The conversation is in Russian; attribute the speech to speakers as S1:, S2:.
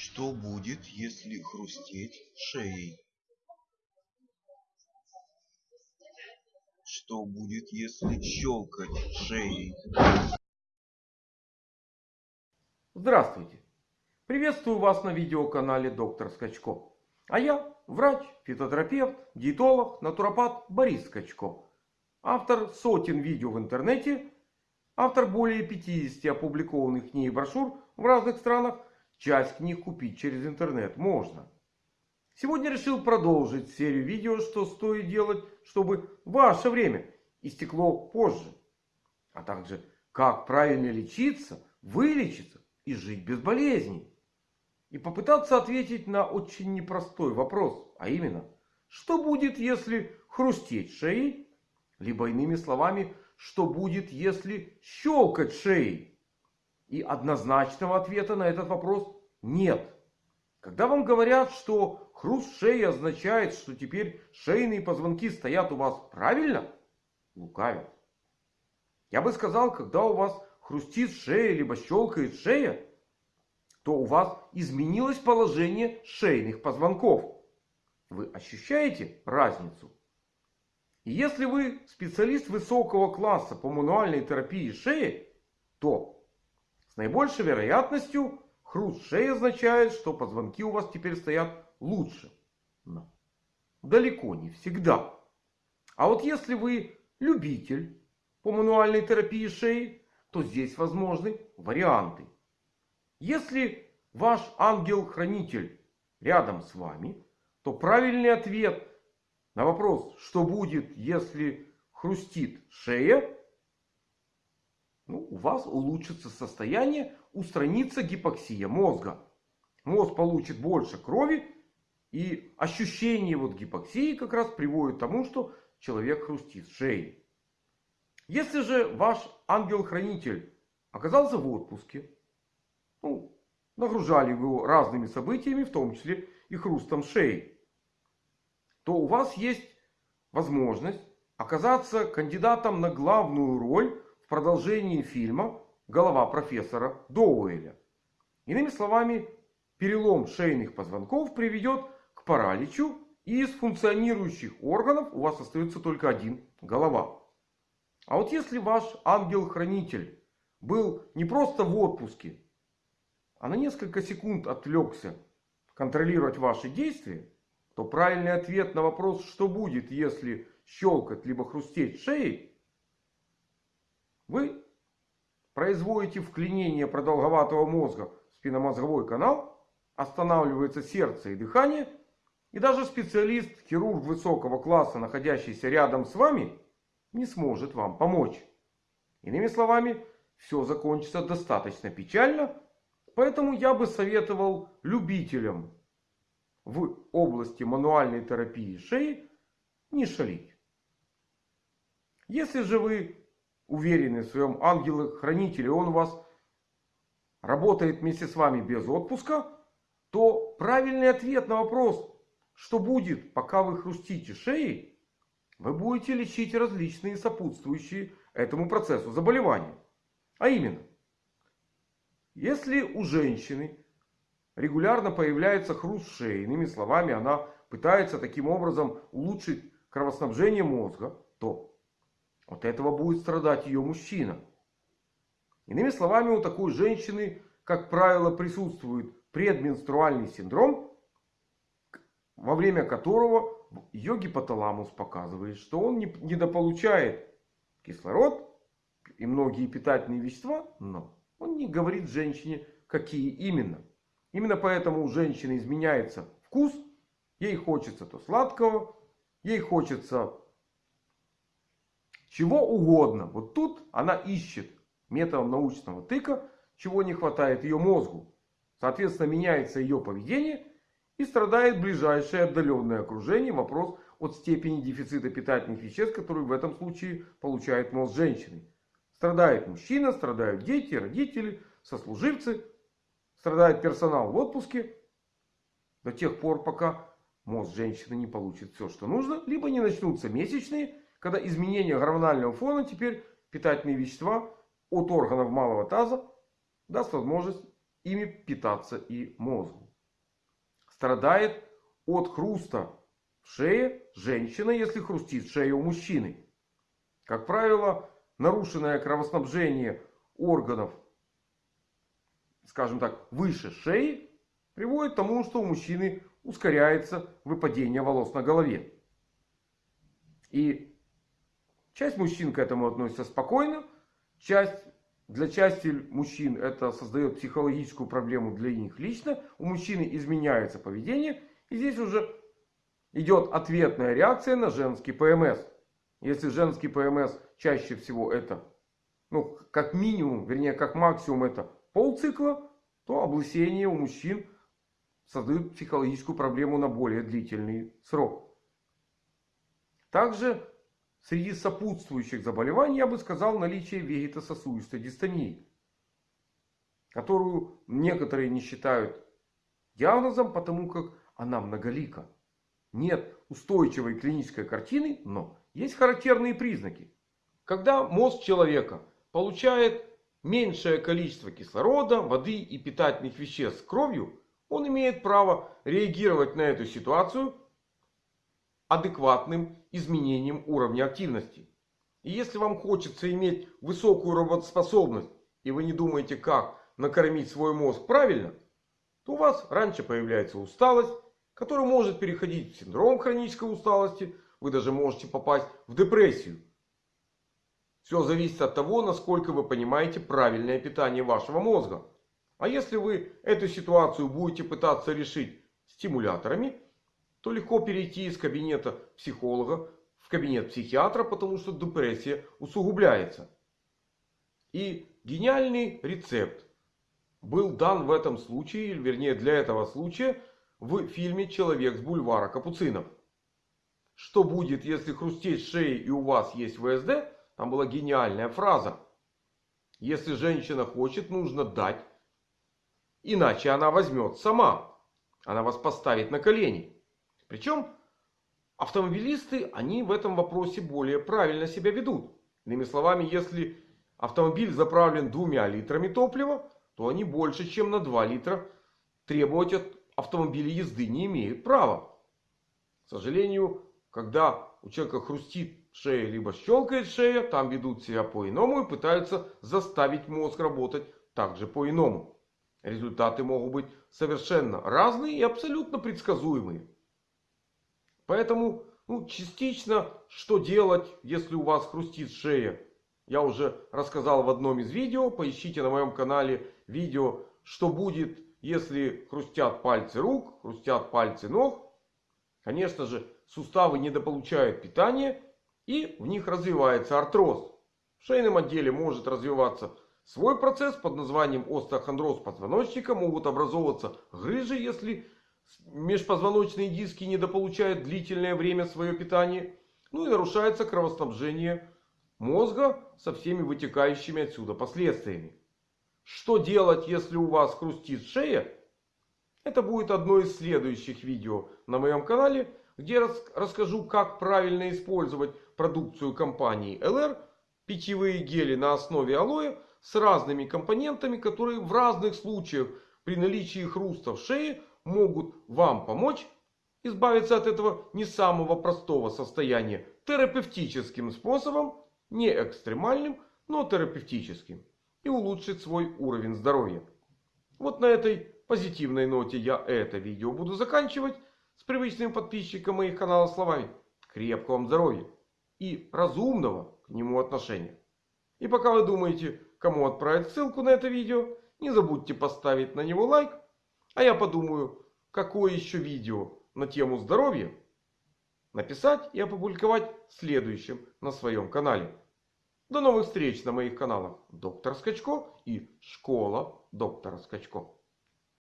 S1: Что будет, если хрустеть шеей? Что будет, если щелкать шеей?
S2: Здравствуйте! Приветствую вас на видеоканале Доктор Скачко. А я врач, фитотерапевт, диетолог, натуропат Борис Скачко. Автор сотен видео в интернете, автор более 50 опубликованных книг и брошюр в разных странах. Часть книг купить через интернет можно. Сегодня решил продолжить серию видео, что стоит делать, чтобы ваше время истекло позже. А также как правильно лечиться, вылечиться и жить без болезней. И попытаться ответить на очень непростой вопрос. А именно, что будет, если хрустеть шеей? Либо иными словами, что будет, если щелкать шеей? И однозначного ответа на этот вопрос нет. Когда вам говорят, что хруст шеи означает, что теперь шейные позвонки стоят у вас правильно, лукавят. Я бы сказал, когда у вас хрустит шея, либо щелкает шея, то у вас изменилось положение шейных позвонков. Вы ощущаете разницу? И если вы специалист высокого класса по мануальной терапии шеи, то наибольшей вероятностью хруст шеи означает, что позвонки у вас теперь стоят лучше. Но далеко не всегда. А вот если вы любитель по мануальной терапии шеи, то здесь возможны варианты. Если ваш ангел-хранитель рядом с вами, то правильный ответ на вопрос, что будет, если хрустит шея, ну, у вас улучшится состояние, устранится гипоксия мозга. Мозг получит больше крови. И ощущение вот гипоксии как раз приводит к тому, что человек хрустит шеей. Если же ваш ангел-хранитель оказался в отпуске, ну, нагружали его разными событиями, в том числе и хрустом шеи, то у вас есть возможность оказаться кандидатом на главную роль в продолжении фильма «Голова профессора Доуэля». Иными словами, перелом шейных позвонков приведет к параличу и из функционирующих органов у вас остается только один – голова. А вот если ваш ангел-хранитель был не просто в отпуске, а на несколько секунд отвлекся контролировать ваши действия, то правильный ответ на вопрос, что будет, если щелкать либо хрустеть шеей, вы производите вклинение продолговатого мозга в спинномозговой канал. Останавливается сердце и дыхание. И даже специалист, хирург высокого класса, находящийся рядом с вами, не сможет вам помочь. Иными словами, все закончится достаточно печально. Поэтому я бы советовал любителям в области мануальной терапии шеи не шалить. Если же вы уверенный в своем ангеле-хранителе, он у вас работает вместе с вами без отпуска, то правильный ответ на вопрос, что будет, пока вы хрустите шеей, вы будете лечить различные сопутствующие этому процессу заболевания. А именно, если у женщины регулярно появляется хруст шеи, иными словами, она пытается таким образом улучшить кровоснабжение мозга, то от этого будет страдать ее мужчина. Иными словами, у такой женщины, как правило, присутствует предменструальный синдром, во время которого ее гипоталамус показывает, что он недополучает кислород и многие питательные вещества, но он не говорит женщине, какие именно. Именно поэтому у женщины изменяется вкус, ей хочется то сладкого, ей хочется чего угодно. Вот тут она ищет методом научного тыка, чего не хватает ее мозгу. Соответственно, меняется ее поведение и страдает ближайшее отдаленное окружение. Вопрос от степени дефицита питательных веществ, который в этом случае получает мозг женщины. Страдает мужчина, страдают дети, родители, сослуживцы. Страдает персонал в отпуске. До тех пор, пока мозг женщины не получит все, что нужно. Либо не начнутся месячные когда изменение гормонального фона теперь питательные вещества от органов малого таза даст возможность ими питаться и мозгу. страдает от хруста в шее женщина, если хрустит шея у мужчины. Как правило, нарушенное кровоснабжение органов, скажем так, выше шеи, приводит к тому, что у мужчины ускоряется выпадение волос на голове. И часть мужчин к этому относится спокойно. Часть, для части мужчин это создает психологическую проблему для них лично. У мужчины изменяется поведение. И здесь уже идет ответная реакция на женский ПМС. Если женский ПМС чаще всего это, ну, как минимум, вернее, как максимум это полцикла, то облысение у мужчин создают психологическую проблему на более длительный срок. Также среди сопутствующих заболеваний я бы сказал наличие вегетососудистой дистонии. Которую некоторые не считают диагнозом, потому как она многолика. Нет устойчивой клинической картины, но есть характерные признаки. Когда мозг человека получает меньшее количество кислорода, воды и питательных веществ кровью, он имеет право реагировать на эту ситуацию адекватным изменением уровня активности. И если вам хочется иметь высокую работоспособность, и вы не думаете, как накормить свой мозг правильно, то у вас раньше появляется усталость, которая может переходить в синдром хронической усталости. Вы даже можете попасть в депрессию. Все зависит от того, насколько вы понимаете правильное питание вашего мозга. А если вы эту ситуацию будете пытаться решить стимуляторами, то легко перейти из кабинета психолога в кабинет психиатра, потому что депрессия усугубляется. И гениальный рецепт был дан в этом случае, или вернее для этого случая, в фильме «Человек с бульвара Капуцинов». Что будет, если хрустеть шеей и у вас есть ВСД? Там была гениальная фраза. Если женщина хочет, нужно дать Иначе она возьмет сама. Она вас поставит на колени. Причем автомобилисты, они в этом вопросе более правильно себя ведут. Иными словами, если автомобиль заправлен двумя литрами топлива, то они больше, чем на 2 литра требовать от автомобиля езды не имеют права. К сожалению, когда у человека хрустит шея, либо щелкает шея, там ведут себя по-иному и пытаются заставить мозг работать также по-иному. Результаты могут быть совершенно разные и абсолютно предсказуемые. Поэтому ну, частично что делать, если у вас хрустит шея. Я уже рассказал в одном из видео. Поищите на моем канале видео, что будет, если хрустят пальцы рук, хрустят пальцы ног. Конечно же, суставы недополучают питание и в них развивается артроз. В шейном отделе может развиваться Свой процесс под названием остеохондроз позвоночника могут образовываться грыжи, если межпозвоночные диски недополучают длительное время свое питание. Ну и нарушается кровоснабжение мозга со всеми вытекающими отсюда последствиями. Что делать, если у вас хрустит шея? Это будет одно из следующих видео на моем канале, где расскажу, как правильно использовать продукцию компании LR, питьевые гели на основе алоэ с разными компонентами, которые в разных случаях при наличии хруста в шее могут вам помочь избавиться от этого не самого простого состояния терапевтическим способом, не экстремальным, но терапевтическим. И улучшить свой уровень здоровья. Вот на этой позитивной ноте я это видео буду заканчивать. С привычным подписчиком моих каналов словами. Крепкого вам здоровья. И разумного к нему отношения. И пока вы думаете, кому отправить ссылку на это видео. Не забудьте поставить на него лайк. А я подумаю, какое еще видео на тему здоровья написать и опубликовать следующим на своем канале. До новых встреч на моих каналах Доктор Скачко и Школа Доктора Скачко.